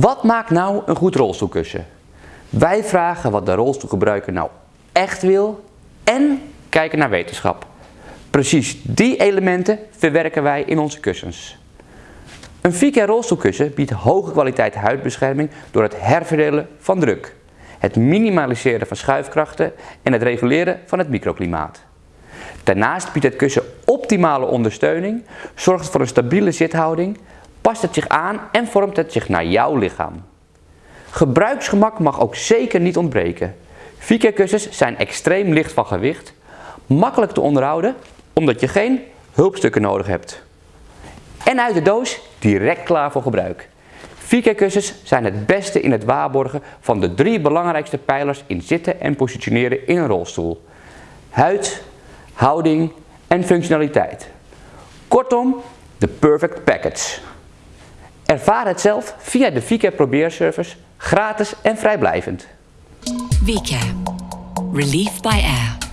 Wat maakt nou een goed rolstoelkussen? Wij vragen wat de rolstoelgebruiker nou echt wil en kijken naar wetenschap. Precies die elementen verwerken wij in onze kussens. Een Vika rolstoelkussen biedt hoge kwaliteit huidbescherming door het herverdelen van druk, het minimaliseren van schuifkrachten en het reguleren van het microklimaat. Daarnaast biedt het kussen optimale ondersteuning, zorgt voor een stabiele zithouding, past het zich aan en vormt het zich naar jouw lichaam. Gebruiksgemak mag ook zeker niet ontbreken. Vika kussens zijn extreem licht van gewicht, makkelijk te onderhouden omdat je geen hulpstukken nodig hebt. En uit de doos direct klaar voor gebruik. Vika kussens zijn het beste in het waarborgen van de drie belangrijkste pijlers in zitten en positioneren in een rolstoel. Huid, houding en functionaliteit. Kortom, de perfect package. Ervaar het zelf via de Vika probeerservice, gratis en vrijblijvend. Relief by air.